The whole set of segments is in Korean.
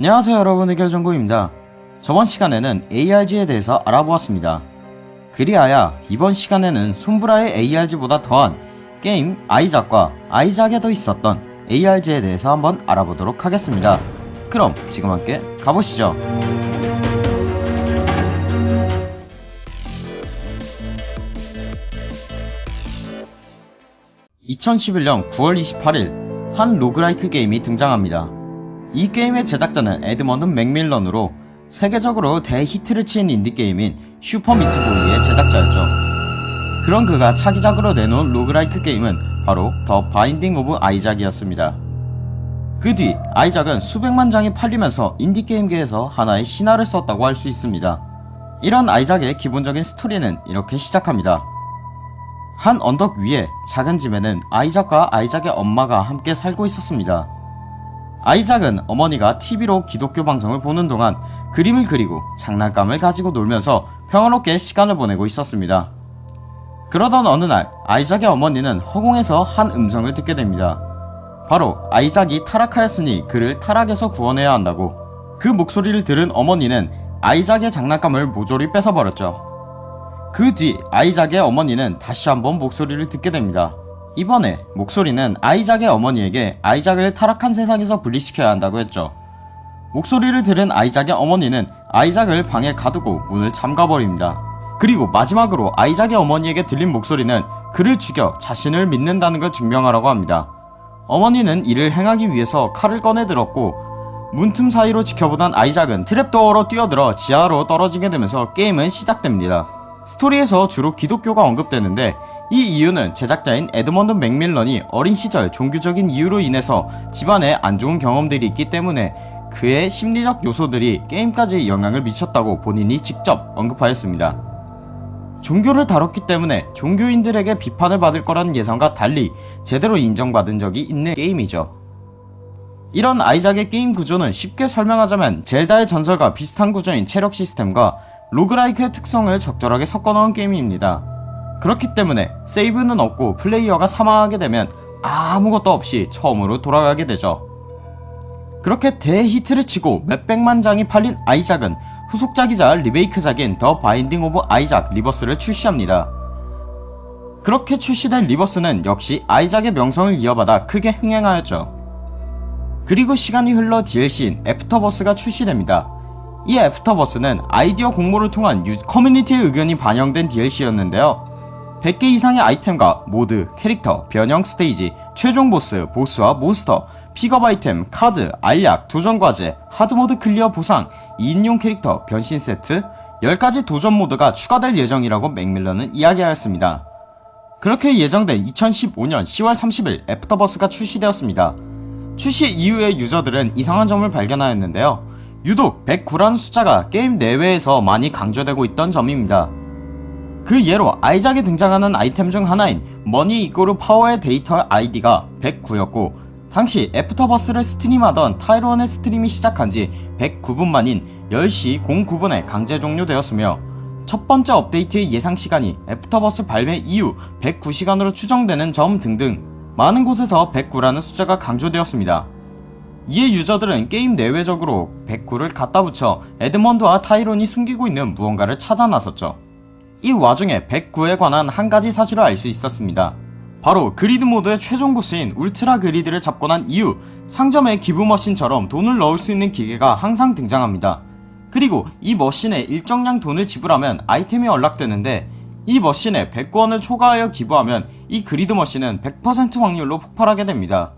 안녕하세요 여러분 의결정구입니다. 저번 시간에는 ARG에 대해서 알아보았습니다. 그리하여 이번 시간에는 손브라의 ARG보다 더한 게임 아이작과 아이작에 더 있었던 ARG에 대해서 한번 알아보도록 하겠습니다. 그럼 지금 함께 가보시죠. 2011년 9월 28일 한 로그라이크 게임이 등장합니다. 이 게임의 제작자는 에드먼드 맥밀런으로 세계적으로 대히트를 치은 인디게임인 Super Meat Boy의 제작자였죠. 그런 그가 차기작으로 내놓은 roguelike 게임은 바로 The Binding of Isaac이었습니다. 그 뒤 아이작은 수백만 장이 팔리면서 인디게임계에서 하나의 신화를 썼다고 할 수 있습니다. 이런 아이작의 기본적인 스토리는 이렇게 시작합니다. 한 언덕 위에 작은 집에는 아이작과 아이작의 엄마가 함께 살고 있었습니다. 아이작은 어머니가 TV로 기독교 방송을 보는 동안 그림을 그리고 장난감을 가지고 놀면서 평화롭게 시간을 보내고 있었습니다. 그러던 어느 날 아이작의 어머니는 허공에서 한 음성을 듣게 됩니다. 바로 아이작이 타락하였으니 그를 타락에서 구원해야 한다고 그 목소리를 들은 어머니는 아이작의 장난감을 모조리 뺏어버렸죠. 그 뒤 아이작의 어머니는 다시 한번 목소리를 듣게 됩니다. 이번에 목소리는 아이작의 어머니에게 아이작을 타락한 세상에서 분리시켜야 한다고 했죠. 목소리를 들은 아이작의 어머니는 아이작을 방에 가두고 문을 잠가버립니다. 그리고 마지막으로 아이작의 어머니에게 들린 목소리는 그를 죽여 자신을 믿는다는 걸 증명하라고 합니다. 어머니는 이를 행하기 위해서 칼을 꺼내 들었고 문틈 사이로 지켜보던 아이작은 트랩도어로 뛰어들어 지하로 떨어지게 되면서 게임은 시작됩니다. 스토리에서 주로 기독교가 언급되는데 이 이유는 제작자인 에드먼드 맥밀런이 어린 시절 종교적인 이유로 인해서 집안에 안 좋은 경험들이 있기 때문에 그의 심리적 요소들이 게임까지 영향을 미쳤다고 본인이 직접 언급하였습니다. 종교를 다뤘기 때문에 종교인들에게 비판을 받을 거라는 예상과 달리 제대로 인정받은 적이 있는 게임이죠. 이런 아이작의 게임 구조는 쉽게 설명하자면 젤다의 전설과 비슷한 구조인 체력 시스템과 roguelike의 특성을 적절하게 섞어넣은 게임입니다. 그렇기 때문에 세이브는 없고 플레이어가 사망하게 되면 아무것도 없이 처음으로 돌아가게 되죠. 그렇게 대히트를 치고 몇백만 장이 팔린 아이작은 후속작이자 리메이크작인 The Binding of Isaac Rebirth를 출시합니다. 그렇게 출시된 Rebirth는 역시 아이작의 명성을 이어받아 크게 흥행하였죠. 그리고 시간이 흘러 DLC인 애프터버스가 출시됩니다. 이 애프터버스는 아이디어 공모를 통한 커뮤니티의 의견이 반영된 DLC였는데요. 100개 이상의 아이템과 모드, 캐릭터, 변형 스테이지, 최종 보스, 보스와 몬스터, 픽업 아이템, 카드, 알약, 도전 과제, hard mode clear 보상, 2인용 캐릭터, 변신 세트, 10가지 도전 모드가 추가될 예정이라고 맥밀런은 이야기하였습니다. 그렇게 예정된 2015년 10월 30일 애프터버스가 출시되었습니다. 출시 이후에 유저들은 이상한 점을 발견하였는데요. 유독 109라는 숫자가 게임 내외에서 많이 강조되고 있던 점입니다. 그 예로 아이작에 등장하는 아이템 중 하나인 Money equal Power의 데이터 아이디가 109였고 당시 Afterbirth를 stream하던 타이론의 stream이 시작한 지 109분 만인 10시 09분에 강제 종료되었으며 첫 번째 업데이트의 예상 시간이 Afterbirth 발매 이후 109시간으로 추정되는 점 등등 많은 곳에서 109라는 숫자가 강조되었습니다. 이에 유저들은 게임 내외적으로 109를 갖다 붙여 에드먼드와 타이론이 숨기고 있는 무언가를 찾아 나섰죠. 이 와중에 109에 관한 한 가지 사실을 알 수 있었습니다. 바로 Greed Mode의 최종 보스인 Ultra Greed를 잡고 난 이후 상점의 기부 machine처럼 돈을 넣을 수 있는 기계가 항상 등장합니다. 그리고 이 machine에 일정량 돈을 지불하면 아이템이 unlock되는데 이 machine에 109원을 초과하여 기부하면 이 Greed Machine은 100% 확률로 폭발하게 됩니다.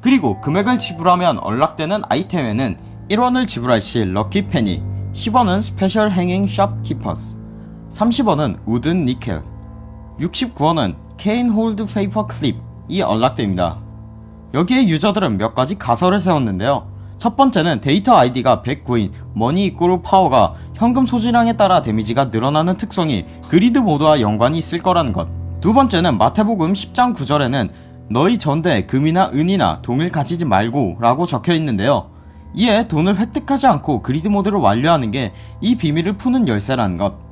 그리고 금액을 지불하면 unlock되는 아이템에는 1원을 지불할 시 Lucky Penny, 10원은 Special Hanging Shopkeepers, 30원은 Wooden Nickel, 69원은 Cain hold Paper Clip이 unlock됩니다. 여기에 유저들은 몇 가지 가설을 세웠는데요. 첫 번째는 데이터 아이디가 109인 Money equal Power가 현금 소지량에 따라 데미지가 늘어나는 특성이 Greed Mode와 연관이 있을 거라는 것. 두 번째는 마태복음 10장 9절에는 너희 전대에 금이나 은이나 동을 가지지 말고 라고 적혀 있는데요. 이에 돈을 획득하지 않고 Greed Mode를 완료하는 게 이 비밀을 푸는 열쇠라는 것.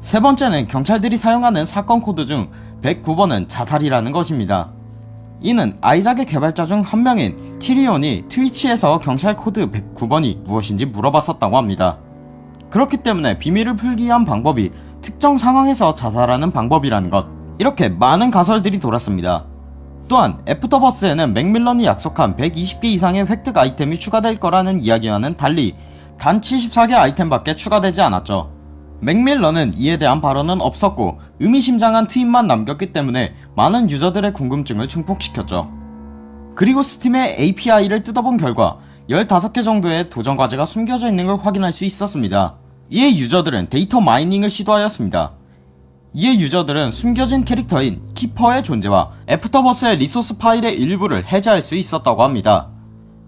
세 번째는 경찰들이 사용하는 사건 코드 중 109번은 자살이라는 것입니다. 이는 아이작의 개발자 중 한 명인 타이론이 트위치에서 경찰 코드 109번이 무엇인지 물어봤었다고 합니다. 그렇기 때문에 비밀을 풀기 위한 방법이 특정 상황에서 자살하는 방법이라는 것 이렇게 많은 가설들이 돌았습니다. 또한 애프터버스에는 맥밀런이 약속한 120개 이상의 획득 아이템이 추가될 거라는 이야기와는 달리 단 74개 아이템밖에 추가되지 않았죠. 맥밀런은 이에 대한 발언은 없었고 의미심장한 트윗만 남겼기 때문에 많은 유저들의 궁금증을 증폭시켰죠. 그리고 스팀의 API를 뜯어본 결과 15개 정도의 도전 과제가 숨겨져 있는 걸 확인할 수 있었습니다. 이에 유저들은 data mining을 시도하였습니다. 이에 유저들은 숨겨진 캐릭터인 Keeper의 존재와 Afterbirth의 resource 파일의 일부를 해제할 수 있었다고 합니다.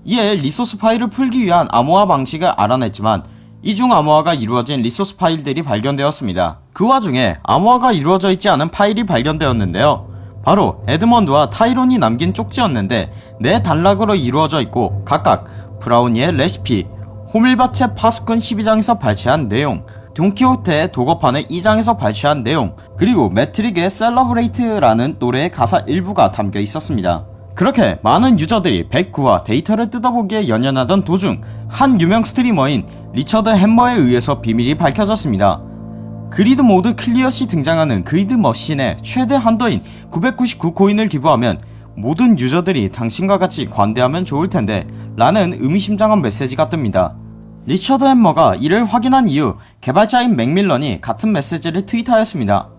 이에 resource 파일을 풀기 위한 암호화 방식을 알아냈지만 이중 암호화가 이루어진 resource 파일들이 발견되었습니다. 그 와중에 암호화가 이루어져 있지 않은 파일이 발견되었는데요. 바로 에드먼드와 타이론이 남긴 쪽지였는데 네 단락으로 이루어져 있고 각각 브라우니의 레시피, 호밀밭의 파수꾼 12장에서 발췌한 내용, 돈키호테의 독어판의 2장에서 발췌한 내용, 그리고 매트릭의 Celebrate라는 노래의 가사 일부가 담겨 있었습니다. 그렇게 많은 유저들이 109와 데이터를 뜯어보기에 연연하던 도중 한 유명 스트리머인 리처드 햄머에 의해서 비밀이 밝혀졌습니다. Greed 모드 클리어시 등장하는 Greed Machine에 최대 한도인 999코인을 기부하면 모든 유저들이 당신과 같이 관대하면 좋을텐데 라는 의미심장한 메시지가 뜹니다. 리처드 햄머가 이를 확인한 이후 개발자인 맥밀런이 같은 메시지를 트윗하였습니다.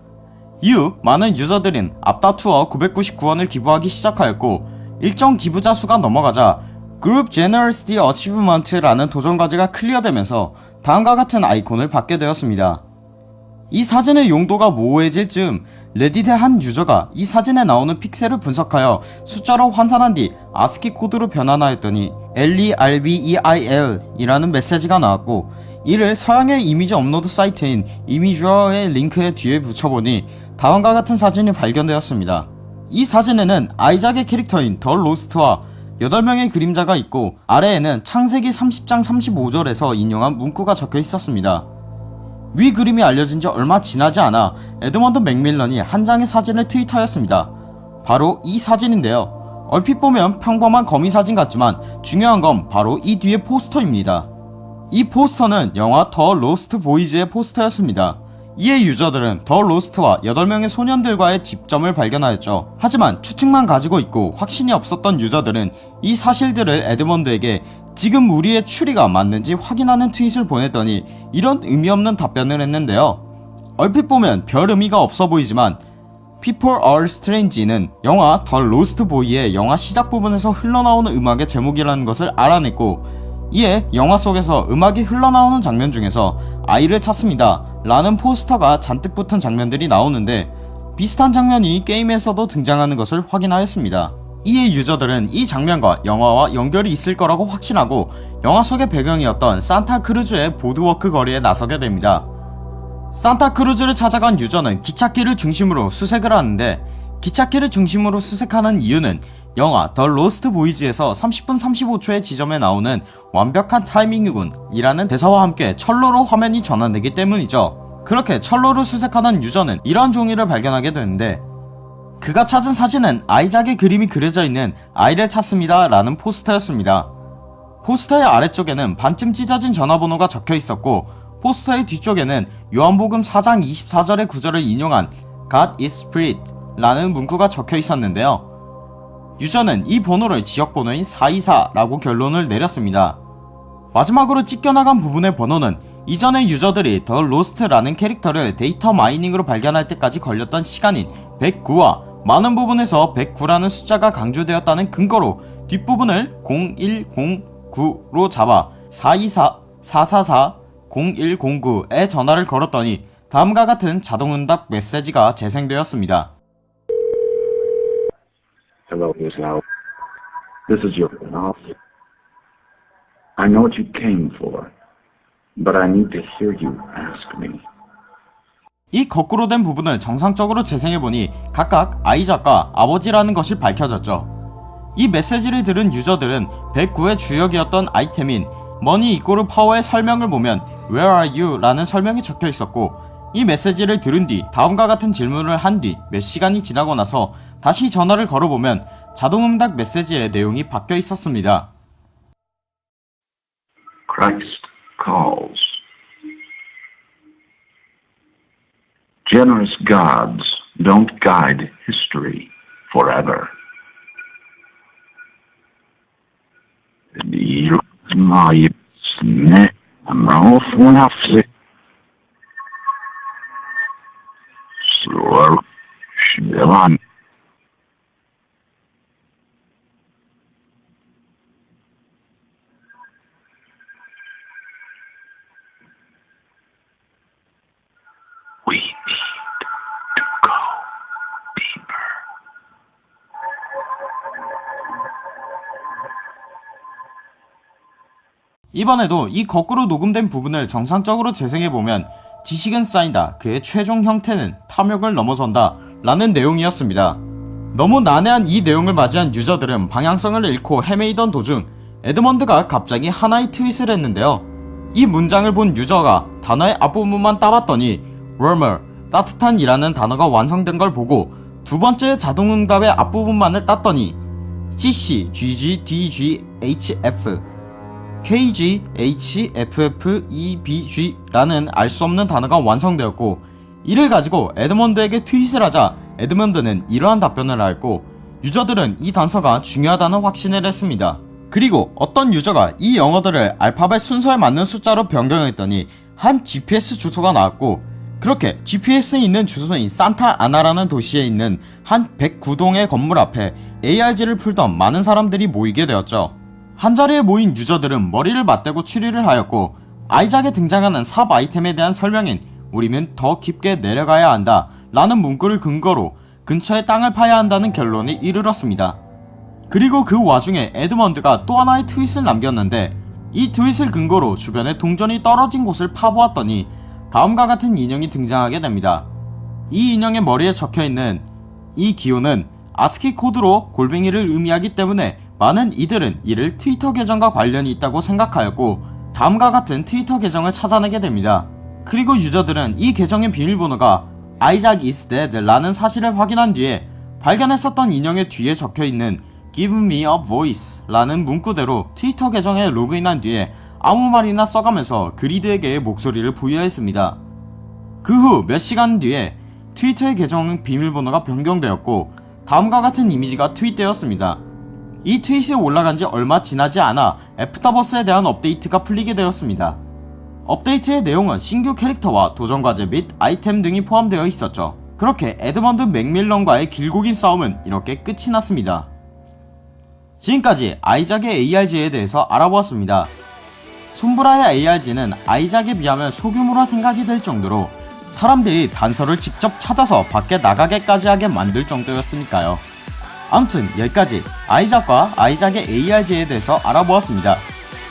이후 많은 유저들은 앞다투어 999원을 기부하기 시작하였고 일정 기부자 수가 넘어가자 Group Generosity Achievement라는 도전과제가 클리어되면서 다음과 같은 아이콘을 받게 되었습니다. 이 사진의 용도가 모호해질 즈음 레딧의 한 유저가 이 사진에 나오는 픽셀을 분석하여 숫자로 환산한 뒤 아스키 코드로 변환하 였더니 LERBEIL 이라는 메시지가 나왔고 이를 서양의 이미지 업로드 사이트인 이미주어의 링크에 뒤에 붙여보니 다음과 같은 사진이 발견되었습니다. 이 사진에는 아이작의 캐릭터인 The Lost와 8명의 그림자가 있고 아래에는 창세기 30장 35절에서 인용한 문구가 적혀 있었습니다. 위 그림이 알려진 지 얼마 지나지 않아 에드먼드 맥밀런이 한 장의 사진을 트윗하였습니다. 바로 이 사진인데요. 얼핏 보면 평범한 거미 사진 같지만 중요한 건 바로 이 뒤의 포스터입니다. 이 포스터는 영화 The Lost Boys의 포스터였습니다. 이에 유저들은 The Lost와 8명의 소년들과의 접점을 발견하였죠. 하지만 추측만 가지고 있고 확신이 없었던 유저들은 이 사실들을 에드먼드에게 지금 우리의 추리가 맞는지 확인하는 트윗을 보냈더니 이런 의미 없는 답변을 했는데요. 얼핏 보면 별 의미가 없어 보이지만 People Are Strange는 영화 The Lost Boy의 영화 시작 부분에서 흘러나오는 음악의 제목이라는 것을 알아냈고 이에 영화 속에서 음악이 흘러나오는 장면 중에서 아이를 찾습니다 라는 포스터가 잔뜩 붙은 장면들이 나오는데 비슷한 장면이 게임에서도 등장하는 것을 확인하였습니다. 이에 유저들은 이 장면과 영화와 연결이 있을 거라고 확신하고 영화 속의 배경이었던 산타크루즈의 Boardwalk 거리에 나서게 됩니다. 산타크루즈를 찾아간 유저는 기찻길을 중심으로 수색을 하는데 기찻길을 중심으로 수색하는 이유는 영화 The Lost Boys에서 30분 35초의 지점에 나오는 완벽한 타이밍이군 이라는 대사와 함께 철로로 화면이 전환되기 때문이죠. 그렇게 철로를 수색하던 유저는 이러한 종이를 발견하게 되는데 그가 찾은 사진은 아이작의 그림이 그려져 있는 아이를 찾습니다 라는 포스터였습니다. 포스터의 아래쪽에는 반쯤 찢어진 전화번호가 적혀 있었고 포스터의 뒤쪽에는 요한복음 4장 24절의 구절을 인용한 God is Spirit 라는 문구가 적혀 있었는데요. 유저는 이 번호를 지역번호인 424라고 결론을 내렸습니다. 마지막으로 찢겨나간 부분의 번호는 이전의 유저들이 The Lost라는 캐릭터를 데이터 마이닝으로 발견할 때까지 걸렸던 시간인 109와 많은 부분에서 109라는 숫자가 강조되었다는 근거로 뒷부분을 0109로 잡아 424, 444, 0109에 전화를 걸었더니 다음과 같은 자동응답 메시지가 재생되었습니다. Hello, Miss Lau. This is your off. I know what you came for, but I need to hear you ask me. 이 거꾸로 된 부분을 정상적으로 재생해보니 각각 아이작과 아버지라는 것이 밝혀졌죠. 이 메시지를 들은 유저들은 109의 주역이었던 아이템인 머니 이꼬르 파워의 설명을 보면 Where are you? 라는 설명이 적혀 있었고 이 메시지를 들은 뒤 다음과 같은 질문을 한 뒤 몇 시간이 지나고 나서 다시 전화를 걸어보면 자동응답 메시지의 내용이 바뀌어 있었습니다. Christ calls. Generous gods don't guide history forever. I'm off when I go deeper. 이번에도 이 거꾸로 녹음된 부분을 정상적으로 재생해보면 지식은 쌓인다. 그의 최종 형태는 탐욕을 넘어선다. 라는 내용이었습니다. 너무 난해한 이 내용을 맞이한 유저들은 방향성을 잃고 헤매이던 도중 에드먼드가 갑자기 하나의 트윗을 했는데요. 이 문장을 본 유저가 단어의 앞부분만 따봤더니 rumor, 따뜻한 이라는 단어가 완성된 걸 보고 두 번째 자동응답의 앞부분만을 땄더니 CC, GG, DG, HF KG, H, FF, E, B, G라는 알 수 없는 단어가 완성되었고 이를 가지고 에드먼드에게 트윗을 하자 에드먼드는 이러한 답변을 하였고 유저들은 이 단서가 중요하다는 확신을 했습니다. 그리고 어떤 유저가 이 영어들을 알파벳 순서에 맞는 숫자로 변경했더니 한 GPS 주소가 나왔고 그렇게 GPS에 있는 주소인 산타 아나라는 도시에 있는 한 109동의 건물 앞에 ARG를 풀던 많은 사람들이 모이게 되었죠. 한자리에 모인 유저들은 머리를 맞대고 추리를 하였고 아이작에 등장하는 삽 아이템에 대한 설명인 우리는 더 깊게 내려가야 한다 라는 문구를 근거로 근처에 땅을 파야 한다는 결론에 이르렀습니다. 그리고 그 와중에 에드먼드가 또 하나의 트윗을 남겼는데 이 트윗을 근거로 주변에 동전이 떨어진 곳을 파보았더니 다음과 같은 인형이 등장하게 됩니다. 이 인형의 머리에 적혀있는 이 기호는 아스키 코드로 골뱅이를 의미하기 때문에 많은 이들은 이를 트위터 계정과 관련이 있다고 생각하였고 다음과 같은 트위터 계정을 찾아내게 됩니다. 그리고 유저들은 이 계정의 비밀번호가 아이작 is dead 라는 사실을 확인한 뒤에 발견했었던 인형의 뒤에 적혀있는 give me a voice 라는 문구대로 트위터 계정에 로그인한 뒤에 아무 말이나 써가면서 Greed에게 목소리를 부여했습니다. 그 후 몇 시간 뒤에 트위터의 계정 비밀번호가 변경되었고 다음과 같은 이미지가 트윗되었습니다. 이 트윗이 올라간 지 얼마 지나지 않아 애프터버스에 대한 업데이트가 풀리게 되었습니다. 업데이트의 내용은 신규 캐릭터와 도전 과제 및 아이템 등이 포함되어 있었죠. 그렇게 에드먼드 맥밀런과의 길고 긴 싸움은 이렇게 끝이 났습니다. 지금까지 아이작의 ARG에 대해서 알아보았습니다. 손브라의 ARG는 아이작에 비하면 소규모라 생각이 될 정도로 사람들이 단서를 직접 찾아서 밖에 나가게까지 하게 만들 정도였으니까요. 아무튼 여기까지 아이작과 아이작의 ARG에 대해서 알아보았습니다.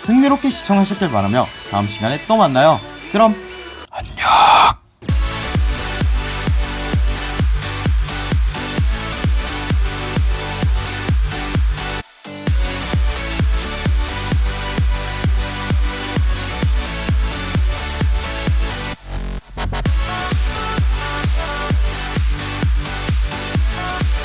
흥미롭게 시청하셨길 바라며 다음 시간에 또 만나요. 그럼 안녕